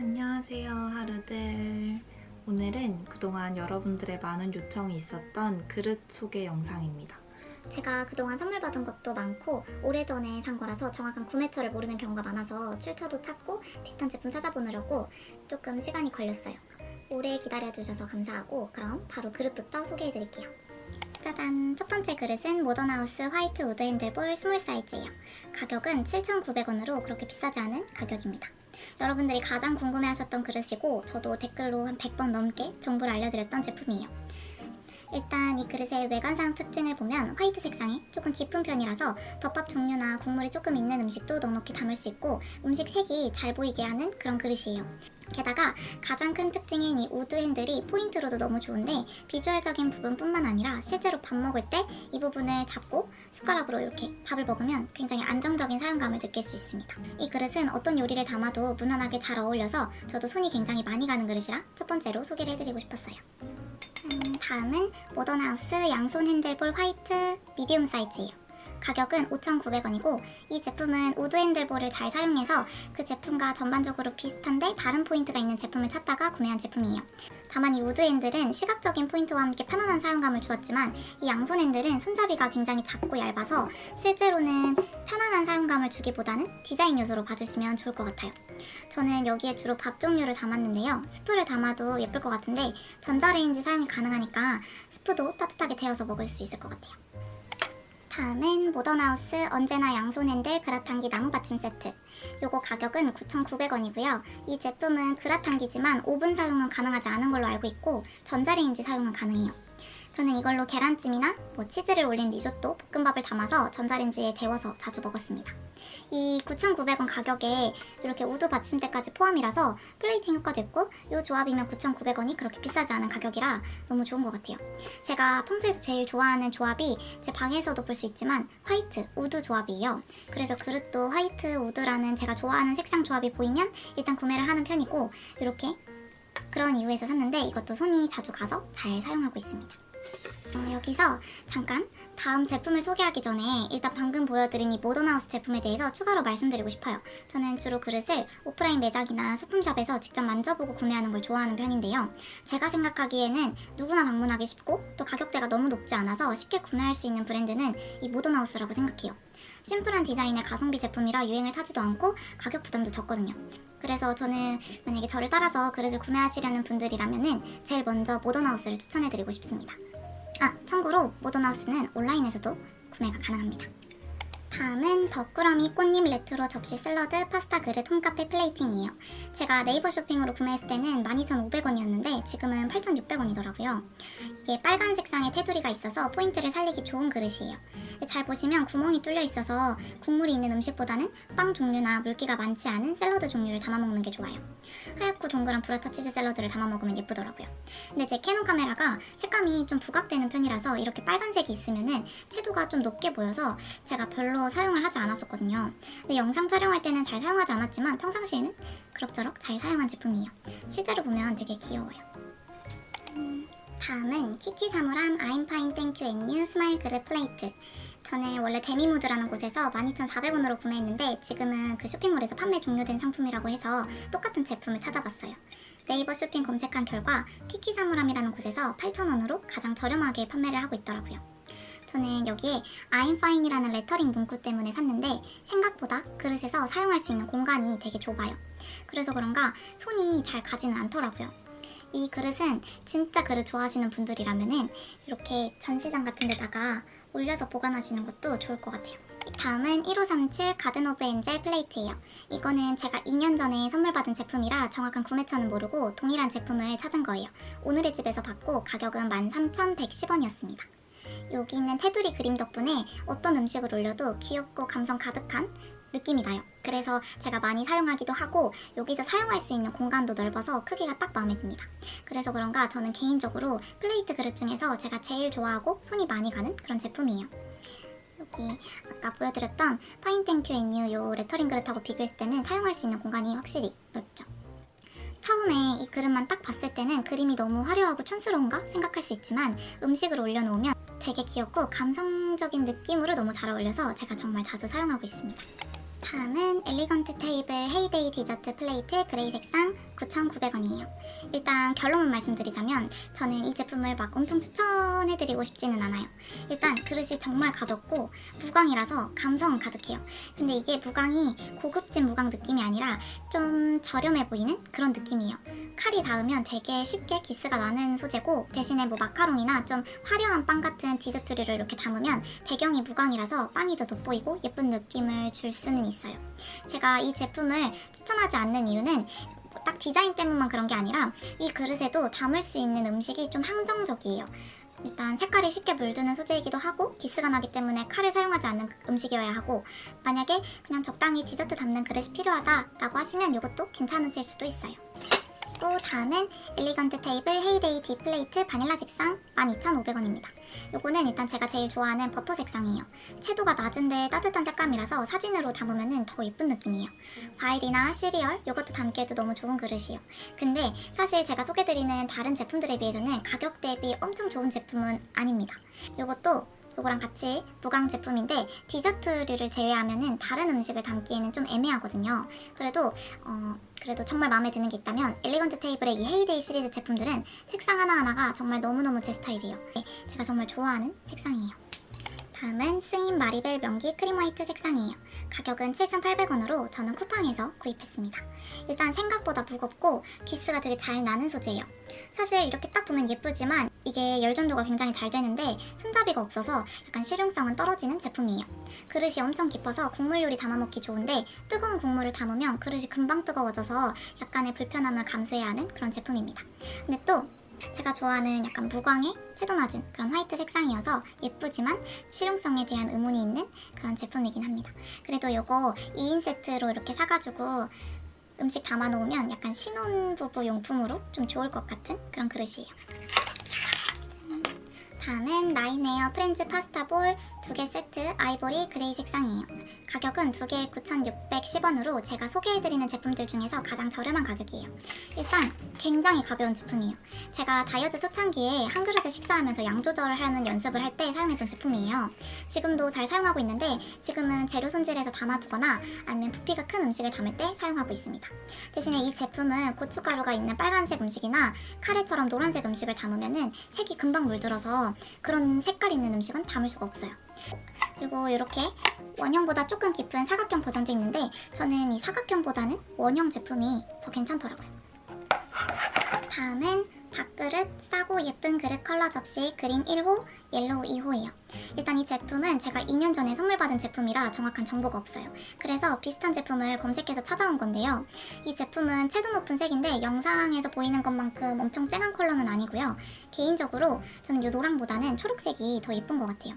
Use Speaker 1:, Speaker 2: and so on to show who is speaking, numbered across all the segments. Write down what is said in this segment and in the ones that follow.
Speaker 1: 안녕하세요 하루들 오늘은 그동안 여러분들의 많은 요청이 있었던 그릇 소개 영상입니다
Speaker 2: 제가 그동안 선물 받은 것도 많고 오래전에 산 거라서 정확한 구매처를 모르는 경우가 많아서 출처도 찾고 비슷한 제품 찾아보느라고 조금 시간이 걸렸어요. 오래 기다려주셔서 감사하고 그럼 바로 그릇부터 소개해드릴게요. 짜잔! 첫 번째 그릇은 모던하우스 화이트 wood handle bowl small 사이즈예요. 가격은 7,900원으로 그렇게 비싸지 않은 가격입니다. 여러분들이 가장 궁금해하셨던 그릇이고 저도 댓글로 한 100번 넘게 정보를 알려드렸던 제품이에요. 일단 이 그릇의 외관상 특징을 보면 화이트 색상이 조금 깊은 편이라서 덮밥 종류나 국물이 조금 있는 음식도 넉넉히 담을 수 있고 음식 색이 잘 보이게 하는 그런 그릇이에요. 게다가 가장 큰 특징인 이 wood handle이 포인트로도 너무 좋은데 비주얼적인 부분뿐만 아니라 실제로 밥 먹을 때 이 부분을 잡고 숟가락으로 이렇게 밥을 먹으면 굉장히 안정적인 사용감을 느낄 수 있습니다. 이 그릇은 어떤 요리를 담아도 무난하게 잘 어울려서 저도 손이 굉장히 많이 가는 그릇이라 첫 번째로 소개를 해드리고 싶었어요. 음, 다음은 모던하우스 양손 handle bowl 화이트 medium 사이즈예요. 가격은 5,900원이고 이 제품은 wood handle bowl을 잘 사용해서 그 제품과 전반적으로 비슷한데 다른 포인트가 있는 제품을 찾다가 구매한 제품이에요. 다만 이 wood handle은 시각적인 포인트와 함께 편안한 사용감을 주었지만 이 양손 handle은 손잡이가 굉장히 작고 얇아서 실제로는 편안한 사용감을 주기보다는 디자인 요소로 봐주시면 좋을 것 같아요. 저는 여기에 주로 밥 종류를 담았는데요. 스프를 담아도 예쁠 것 같은데 전자레인지 사용이 가능하니까 스프도 따뜻하게 데워서 먹을 수 있을 것 같아요. 다음은 모던하우스 언제나 양손 핸들 그라탕기 나무 받침 세트. 요거 가격은 9,900원이고요. 이 제품은 그라탕기지만 오븐 사용은 가능하지 않은 걸로 알고 있고 전자레인지 사용은 가능해요 저는 이걸로 계란찜이나 뭐 치즈를 올린 리조또, 볶음밥을 담아서 전자레인지에 데워서 자주 먹었습니다. 이 9,900원 가격에 이렇게 우드 받침대까지 포함이라서 플레이팅 효과도 있고 이 조합이면 9,900원이 그렇게 비싸지 않은 가격이라 너무 좋은 것 같아요. 제가 평소에도 제일 좋아하는 조합이 제 방에서도 볼 수 있지만 화이트, 우드 조합이에요. 그래서 그릇도 화이트, 우드라는 제가 좋아하는 색상 조합이 보이면 일단 구매를 하는 편이고 이렇게 그런 이유에서 샀는데 이것도 손이 자주 가서 잘 사용하고 있습니다. 어, 여기서 잠깐 다음 제품을 소개하기 전에 일단 방금 보여드린 이 모던하우스 제품에 대해서 추가로 말씀드리고 싶어요. 저는 주로 그릇을 오프라인 매장이나 소품샵에서 직접 만져보고 구매하는 걸 좋아하는 편인데요. 제가 생각하기에는 누구나 방문하기 쉽고 또 가격대가 너무 높지 않아서 쉽게 구매할 수 있는 브랜드는 이 모던하우스라고 생각해요. 심플한 디자인의 가성비 제품이라 유행을 타지도 않고 가격 부담도 적거든요. 그래서 저는 만약에 저를 따라서 그릇을 구매하시려는 분들이라면 제일 먼저 모던하우스를 추천해드리고 싶습니다. 아, 참고로 모던하우스는 온라인에서도 구매가 가능합니다. 다음은 덕꾸러미 꽃님 레트로 접시 샐러드 파스타 그릇 홈카페 plating이에요. 제가 네이버 쇼핑으로 구매했을 때는 12,500원이었는데 지금은 8,600원이더라고요. 이게 빨간 색상의 테두리가 있어서 포인트를 살리기 좋은 그릇이에요. 잘 보시면 구멍이 뚫려 있어서 국물이 있는 음식보다는 빵 종류나 물기가 많지 않은 샐러드 종류를 담아먹는 게 좋아요. 하얗고 동그란 브라타 치즈 샐러드를 담아먹으면 예쁘더라고요. 근데 제 캐논 카메라가 색감이 좀 부각되는 편이라서 이렇게 빨간색이 있으면 채도가 좀 높게 보여서 제가 별로 사용을 하지 않았었거든요. 근데 영상 촬영할 때는 잘 사용하지 않았지만 평상시에는 그럭저럭 잘 사용한 제품이에요. 실제로 보면 되게 귀여워요. 음, 다음은 키키 사물함 I'm fine thank you and you 스마일 그릇 플레이트 저는 원래 데미무드라는 곳에서 12,400원으로 구매했는데 지금은 그 쇼핑몰에서 판매 종료된 상품이라고 해서 똑같은 제품을 찾아봤어요. 네이버 쇼핑 검색한 결과 키키 사물함이라는 곳에서 8,000원으로 가장 저렴하게 판매를 하고 있더라고요. 저는 여기에 fine이라는 레터링 문구 때문에 샀는데 생각보다 그릇에서 사용할 수 있는 공간이 되게 좁아요. 그래서 그런가 손이 잘 가지는 않더라고요. 이 그릇은 진짜 그릇 좋아하시는 분들이라면 이렇게 전시장 같은 데다가 올려서 보관하시는 것도 좋을 것 같아요. 다음은 1537 가든 오브 엔젤 플레이트예요. 이거는 제가 2년 전에 선물 받은 제품이라 정확한 구매처는 모르고 동일한 제품을 찾은 거예요. 오늘의 집에서 봤고 가격은 13,110원이었습니다. 여기 있는 테두리 그림 덕분에 어떤 음식을 올려도 귀엽고 감성 가득한 느낌이 나요. 그래서 제가 많이 사용하기도 하고 여기서 사용할 수 있는 공간도 넓어서 크기가 딱 마음에 듭니다. 그래서 그런가 저는 개인적으로 플레이트 그릇 중에서 제가 제일 좋아하고 손이 많이 가는 그런 제품이에요. 여기 아까 보여드렸던 fine thank you and you 요 레터링 그릇하고 비교했을 때는 사용할 수 있는 공간이 확실히 넓죠. 처음에 이 그릇만 딱 봤을 때는 그림이 너무 화려하고 촌스러운가 생각할 수 있지만 음식을 올려놓으면 되게 귀엽고 감성적인 느낌으로 너무 잘 어울려서 제가 정말 자주 사용하고 있습니다. 다음은 엘리건트 테이블 헤이데이 디저트 플레이트 gray 색상 9,900원이에요. 일단 결론을 말씀드리자면 저는 이 제품을 막 엄청 추천해드리고 싶지는 않아요. 일단 그릇이 정말 가볍고 무광이라서 감성 가득해요. 근데 이게 무광이 고급진 무광 느낌이 아니라 좀 저렴해 보이는 그런 느낌이에요. 칼이 닿으면 되게 쉽게 기스가 나는 소재고 대신에 뭐 마카롱이나 좀 화려한 빵 같은 디저트류를 이렇게 담으면 배경이 무광이라서 빵이 더 돋보이고 예쁜 느낌을 줄 수는 있어요. 제가 이 제품을 추천하지 않는 이유는 뭐 딱 디자인 때문만 그런 게 아니라 이 그릇에도 담을 수 있는 음식이 좀 한정적이에요. 일단 색깔이 쉽게 물드는 소재이기도 하고 기스가 나기 때문에 칼을 사용하지 않는 음식이어야 하고 만약에 그냥 적당히 디저트 담는 그릇이 필요하다라고 하시면 이것도 괜찮으실 수도 있어요. 또 다음은 엘리건트 테이블 헤이데이 deep 플레이트 바닐라 색상 12,500원입니다. 요거는 일단 제가 제일 좋아하는 버터 색상이에요. 채도가 낮은데 따뜻한 색감이라서 사진으로 담으면 더 예쁜 느낌이에요. 과일이나 시리얼, 요거트 담기에도 너무 좋은 그릇이에요. 근데 사실 제가 소개드리는 다른 제품들에 비해서는 가격 대비 엄청 좋은 제품은 아닙니다. 요것도 요거랑 같이 무광 제품인데 디저트류를 제외하면 은 다른 음식을 담기에는 좀 애매하거든요. 그래도 어 그래도 정말 마음에 드는 게 있다면 엘리건트 테이블의 이 헤이데이 시리즈 제품들은 색상 하나하나가 정말 너무너무 제 스타일이에요. 네, 제가 정말 좋아하는 색상이에요. 다음은 스인 마리벨 면기 크림 화이트 색상이에요. 가격은 7,800원으로 저는 쿠팡에서 구입했습니다. 일단 생각보다 무겁고 기스가 되게 잘 나는 소재예요. 사실 이렇게 딱 보면 예쁘지만 이게 열전도가 굉장히 잘 되는데 손잡이가 없어서 약간 실용성은 떨어지는 제품이에요. 그릇이 엄청 깊어서 국물 요리 담아먹기 좋은데 뜨거운 국물을 담으면 그릇이 금방 뜨거워져서 약간의 불편함을 감수해야 하는 그런 제품입니다. 근데 또 제가 좋아하는 약간 무광의 채도 낮은 그런 화이트 색상이어서 예쁘지만 실용성에 대한 의문이 있는 그런 제품이긴 합니다. 그래도 이거 2인 세트로 이렇게 사가지고 음식 담아놓으면 약간 신혼부부 용품으로 좀 좋을 것 같은 그런 그릇이에요. 다음은 나인에어 프렌즈 파스타 bowl 두 개 세트 아이보리 gray 색상이에요. 가격은 두 개에 9,610원으로 제가 소개해드리는 제품들 중에서 가장 저렴한 가격이에요. 일단 굉장히 가벼운 제품이에요. 제가 다이어트 초창기에 한 그릇에 식사하면서 양 조절을 하는 연습을 할 때 사용했던 제품이에요. 지금도 잘 사용하고 있는데 지금은 재료 손질해서 담아두거나 아니면 부피가 큰 음식을 담을 때 사용하고 있습니다. 대신에 이 제품은 고춧가루가 있는 빨간색 음식이나 카레처럼 노란색 음식을 담으면 색이 금방 물들어서 그런 색깔 있는 음식은 담을 수가 없어요. 그리고 이렇게 원형보다 조금 깊은 사각형 버전도 있는데 저는 이 사각형보다는 원형 제품이 더 괜찮더라고요. 다음은 밥그릇 싸고 예쁜 그릇 컬러 접시 green 1호, yellow 2호예요. 일단 이 제품은 제가 2년 전에 선물 받은 제품이라 정확한 정보가 없어요. 그래서 비슷한 제품을 검색해서 찾아온 건데요. 이 제품은 채도 높은 색인데 영상에서 보이는 것만큼 엄청 쨍한 컬러는 아니고요. 개인적으로 저는 이 노랑보다는 초록색이 더 예쁜 것 같아요.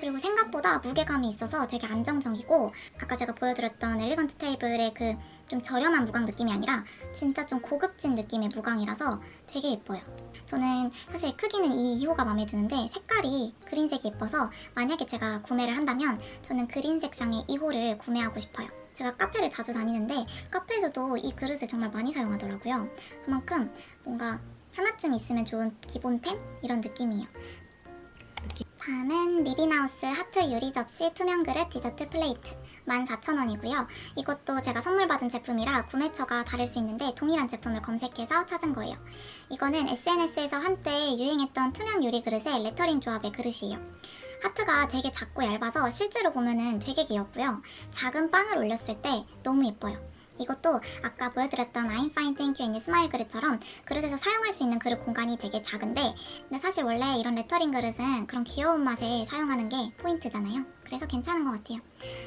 Speaker 2: 그리고 생각보다 무게감이 있어서 되게 안정적이고 아까 제가 보여드렸던 엘리건트 테이블의 그 좀 저렴한 무광 느낌이 아니라 진짜 좀 고급진 느낌의 무광이라서 되게 예뻐요. 저는 사실 크기는 이 2호가 마음에 드는데 색깔이 그린색이 예뻐서 만약에 제가 구매를 한다면 저는 그린 색상의 2호를 구매하고 싶어요. 제가 카페를 자주 다니는데 카페에서도 이 그릇을 정말 많이 사용하더라고요. 그만큼 뭔가 하나쯤 있으면 좋은 기본템? 이런 느낌이에요. 다음은 리빙하우스 하트 유리 접시 투명 그릇 디저트 플레이트 14,000원이고요. 이것도 제가 선물 받은 제품이라 구매처가 다를 수 있는데 동일한 제품을 검색해서 찾은 거예요. 이거는 SNS에서 한때 유행했던 투명 유리 그릇의 레터링 조합의 그릇이에요. 하트가 되게 작고 얇아서 실제로 보면은 되게 귀엽고요. 작은 빵을 올렸을 때 너무 예뻐요. 이것도 아까 보여드렸던 I'm fine thank you 그릇처럼 그릇에서 사용할 수 있는 그릇 공간이 되게 작은데 근데 사실 원래 이런 레터링 그릇은 그런 귀여운 맛에 사용하는 게 포인트잖아요. 그래서 괜찮은 것 같아요.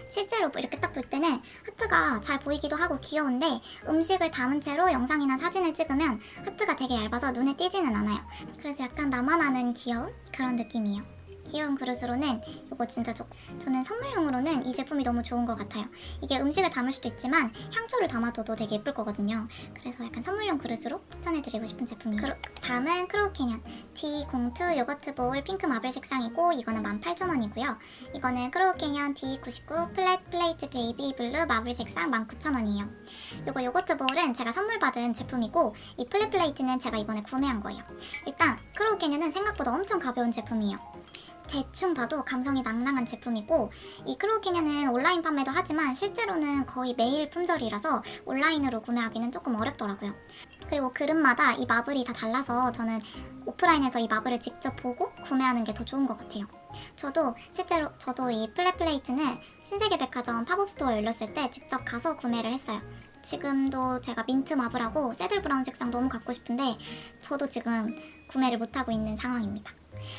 Speaker 2: 실제로 이렇게 딱 볼 때는 하트가 잘 보이기도 하고 귀여운데 음식을 담은 채로 영상이나 사진을 찍으면 하트가 되게 얇아서 눈에 띄지는 않아요. 그래서 약간 나만 아는 귀여운 그런 느낌이에요. 귀여운 그릇으로는 이거 진짜 좋고 저는 선물용으로는 이 제품이 너무 좋은 것 같아요. 이게 음식을 담을 수도 있지만 향초를 담아둬도 되게 예쁠 거거든요. 그래서 약간 선물용 그릇으로 추천해드리고 싶은 제품이에요. 다음은 Crow Canyon D02 yogurt bowl pink marble 색상이고 이거는 18,000원이고요. 이거는 Crow Canyon D99 flat plate baby blue marble 색상 19,000원이에요. 이거 yogurt bowl은 제가 선물 받은 제품이고 이 flat plate는 제가 이번에 구매한 거예요. 일단 Crow Canyon은 생각보다 엄청 가벼운 제품이에요. 대충 봐도 감성이 낭낭한 제품이고 이 Crow Canyon은 온라인 판매도 하지만 실제로는 거의 매일 품절이라서 온라인으로 구매하기는 조금 어렵더라고요. 그리고 그릇마다 이 marble이 다 달라서 저는 오프라인에서 이 marble을 직접 보고 구매하는 게 더 좋은 것 같아요. 저도 실제로 저도 이 flat plate는 신세계백화점 팝업스토어 열렸을 때 직접 가서 구매를 했어요. 지금도 제가 mint marble하고 saddle brown 색상 너무 갖고 싶은데 저도 지금 구매를 못하고 있는 상황입니다.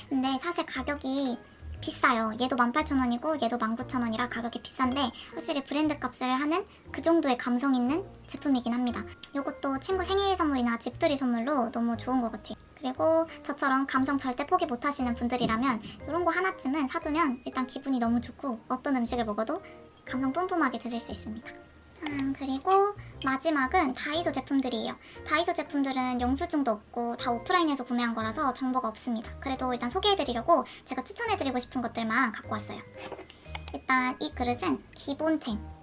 Speaker 2: 근데 사실 가격이 비싸요. 얘도 18,000원이고 얘도 19,000원이라 가격이 비싼데 확실히 브랜드 값을 하는 그 정도의 감성 있는 제품이긴 합니다. 이것도 친구 생일 선물이나 집들이 선물로 너무 좋은 것 같아요. 그리고 저처럼 감성 절대 포기 못 하시는 분들이라면 이런 거 하나쯤은 사두면 일단 기분이 너무 좋고 어떤 음식을 먹어도 감성 뿜뿜하게 드실 수 있습니다. 음, 그리고 마지막은 다이소 제품들이에요. 다이소 제품들은 영수증도 없고 다 오프라인에서 구매한 거라서 정보가 없습니다. 그래도 일단 소개해드리려고 제가 추천해드리고 싶은 것들만 갖고 왔어요. 일단 이 그릇은 기본템.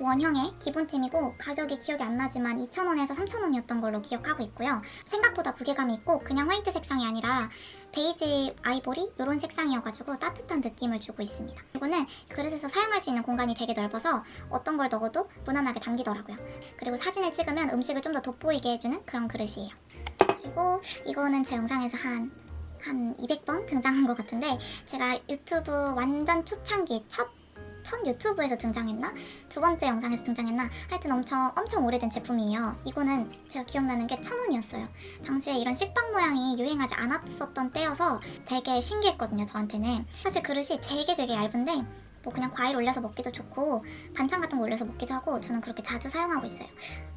Speaker 2: 원형의 기본템이고 가격이 기억이 안 나지만 2,000원에서 3,000원이었던 걸로 기억하고 있고요. 생각보다 무게감이 있고 그냥 화이트 색상이 아니라 베이지 아이보리 이런 색상이어가지고 따뜻한 느낌을 주고 있습니다. 이거는 그릇에서 사용할 수 있는 공간이 되게 넓어서 어떤 걸 넣어도 무난하게 담기더라고요. 그리고 사진을 찍으면 음식을 좀 더 돋보이게 해주는 그런 그릇이에요. 그리고 이거는 제 영상에서 한, 한 200번 등장한 것 같은데 제가 유튜브 완전 초창기 첫, 첫 유튜브에서 등장했나? 두 번째 영상에서 등장했나? 하여튼 엄청 엄청 오래된 제품이에요. 이거는 제가 기억나는 게 천 원이었어요. 당시에 이런 식빵 모양이 유행하지 않았었던 때여서 되게 신기했거든요, 저한테는. 사실 그릇이 되게 되게 얇은데 뭐 그냥 과일 올려서 먹기도 좋고 반찬 같은 거 올려서 먹기도 하고 저는 그렇게 자주 사용하고 있어요.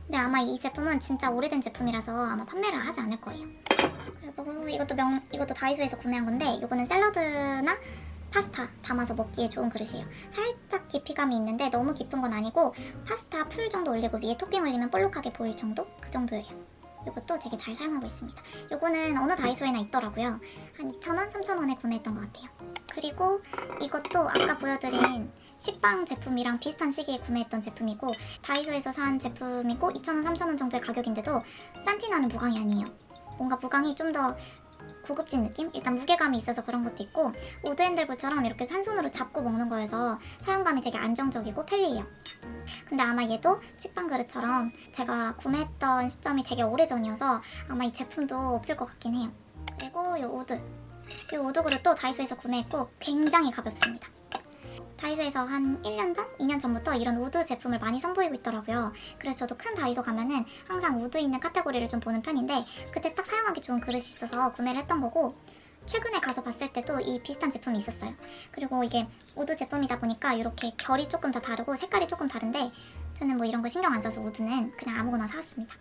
Speaker 2: 근데 아마 이 제품은 진짜 오래된 제품이라서 아마 판매를 하지 않을 거예요. 그리고 이것도 명 이것도 다이소에서 구매한 건데 이거는 샐러드나 파스타 담아서 먹기에 좋은 그릇이에요. 살짝 깊이감이 있는데 너무 깊은 건 아니고 파스타 풀 정도 올리고 위에 토핑 올리면 볼록하게 보일 정도? 그 정도예요. 이것도 되게 잘 사용하고 있습니다. 이거는 어느 다이소에나 있더라고요. 한 2,000원, 3,000원에 구매했던 것 같아요. 그리고 이것도 아까 보여드린 식빵 제품이랑 비슷한 시기에 구매했던 제품이고 다이소에서 산 제품이고 2,000원, 3,000원 정도의 가격인데도 산티나는 무광이 아니에요. 뭔가 무광이 좀 더 고급진 느낌? 일단 무게감이 있어서 그런 것도 있고 wood handle bowl처럼 이렇게 한 손으로 잡고 먹는 거여서 사용감이 되게 안정적이고 편리해요. 근데 아마 얘도 식빵 그릇처럼 제가 구매했던 시점이 되게 오래전이어서 아마 이 제품도 없을 것 같긴 해요. 그리고 이 wood. 이 wood 그릇도 다이소에서 구매했고 굉장히 가볍습니다. 다이소에서 한 1년 전? 2년 전부터 이런 wood 제품을 많이 선보이고 있더라고요. 그래서 저도 큰 다이소 가면은 항상 wood 있는 카테고리를 좀 보는 편인데 그때 딱 사용하기 좋은 그릇이 있어서 구매를 했던 거고 최근에 가서 봤을 때도 이 비슷한 제품이 있었어요. 그리고 이게 wood 제품이다 보니까 이렇게 결이 조금 다 다르고 색깔이 조금 다른데 저는 뭐 이런 거 신경 안 써서 wood는 그냥 아무거나 사왔습니다.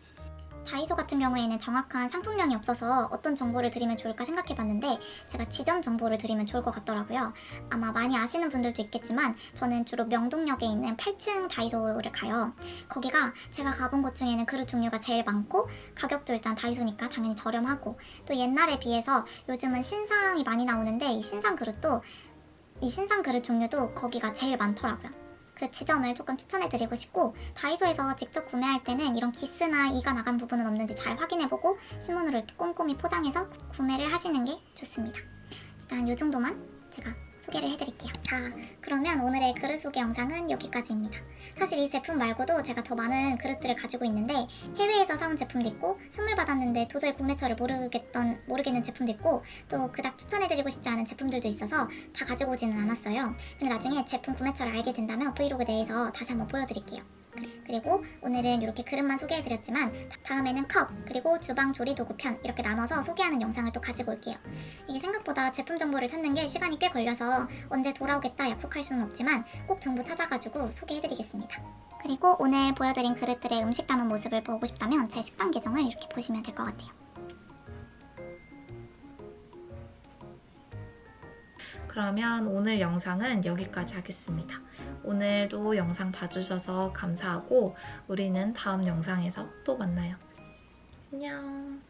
Speaker 2: 다이소 같은 경우에는 정확한 상품명이 없어서 어떤 정보를 드리면 좋을까 생각해봤는데 제가 지점 정보를 드리면 좋을 것 같더라고요. 아마 많이 아시는 분들도 있겠지만 저는 주로 명동역에 있는 8층 다이소를 가요. 거기가 제가 가본 곳 중에는 그릇 종류가 제일 많고 가격도 일단 다이소니까 당연히 저렴하고 또 옛날에 비해서 요즘은 신상이 많이 나오는데 이 신상 그릇도 이 신상 그릇 종류도 거기가 제일 많더라고요. 그 지점을 조금 추천해드리고 싶고 다이소에서 직접 구매할 때는 이런 기스나 이가 나간 부분은 없는지 잘 확인해보고 신문으로 이렇게 꼼꼼히 포장해서 구매를 하시는 게 좋습니다. 일단 이 정도만 제가 소개를 해드릴게요. 자, 그러면 오늘의 그릇 소개 영상은 여기까지입니다. 사실 이 제품 말고도 제가 더 많은 그릇들을 가지고 있는데 해외에서 사온 제품도 있고 선물 받았는데 도저히 구매처를 모르겠던 모르겠는 제품도 있고 또 그닥 추천해드리고 싶지 않은 제품들도 있어서 다 가지고 오지는 않았어요. 근데 나중에 제품 구매처를 알게 된다면 브이로그 내에서 다시 한번 보여드릴게요. 그리고 오늘은 이렇게 그릇만 소개해드렸지만 다음에는 컵 그리고 주방 조리 도구 편 이렇게 나눠서 소개하는 영상을 또 가지고 올게요. 이게 생각보다 제품 정보를 찾는 게 시간이 꽤 걸려서 언제 돌아오겠다 약속할 수는 없지만 꼭 정보 찾아가지고 소개해드리겠습니다. 그리고 오늘 보여드린 그릇들의 음식 담은 모습을 보고 싶다면 제 식빵 계정을 이렇게 보시면 될 것 같아요.
Speaker 1: 그러면 오늘 영상은 여기까지 하겠습니다. 오늘도 영상 봐주셔서 감사하고 우리는 다음 영상에서 또 만나요. 안녕.